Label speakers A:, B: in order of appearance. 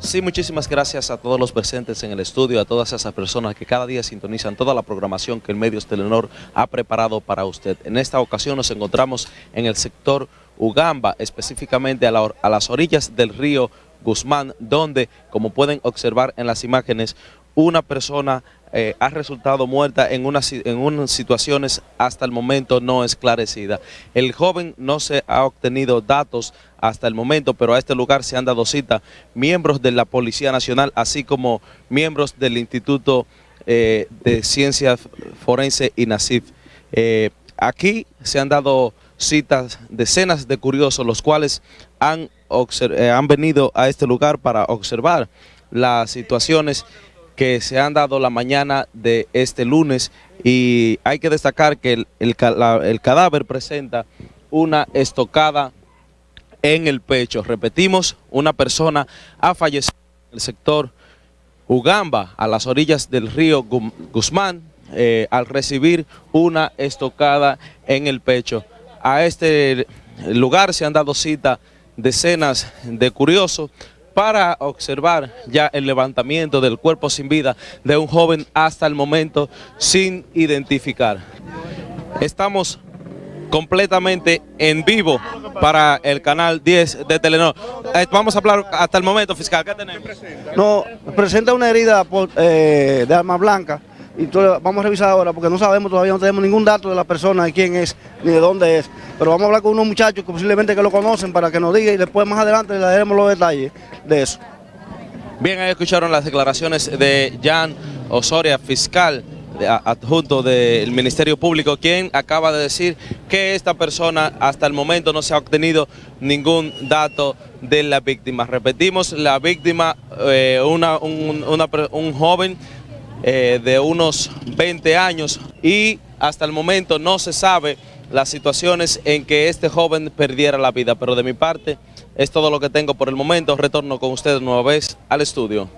A: Sí, muchísimas gracias a todos los presentes en el estudio, a todas esas personas que cada día sintonizan toda la programación que el Medios Telenor ha preparado para usted. En esta ocasión nos encontramos en el sector Ugamba, específicamente a, a las orillas del río Guzmán, donde, como pueden observar en las imágenes, una persona eh, ha resultado muerta en unas, en unas situaciones hasta el momento no esclarecidas. El joven no se ha obtenido datos hasta el momento, pero a este lugar se han dado cita miembros de la Policía Nacional, así como miembros del Instituto eh, de Ciencias Forense y NACIF. Eh, aquí se han dado citas decenas de curiosos, los cuales han, han venido a este lugar para observar las situaciones que se han dado la mañana de este lunes y hay que destacar que el, cadáver presenta una estocada en el pecho. Repetimos, una persona ha fallecido en el sector Ugamba, a las orillas del río Guzmán, eh, al recibir una estocada en el pecho. A este lugar se han dado cita decenas de curiosos, para observar ya el levantamiento del cuerpo sin vida de un joven hasta el momento sin identificar. Estamos completamente en vivo para el canal 10 de Telenor. Eh, vamos a hablar hasta el momento, fiscal, ¿qué tenemos?
B: No, presenta una herida eh, de arma blanca y vamos a revisar ahora porque no sabemos todavía, no tenemos ningún dato de la persona, de quién es, ni de dónde es. Pero vamos a hablar con unos muchachos que posiblemente que lo conocen para que nos diga y después más adelante le daremos los detalles de eso.
A: Bien, ahí escucharon las declaraciones de Jan Osoria, fiscal adjunto del Ministerio Público, quien acaba de decir que esta persona hasta el momento no se ha obtenido ningún dato de la víctima. Repetimos, la víctima, eh, una, un joven eh, de unos 20 años y hasta el momento no se sabe las situaciones en que este joven perdiera la vida, pero de mi parte es todo lo que tengo por el momento. Retorno con ustedes nueva vez al estudio.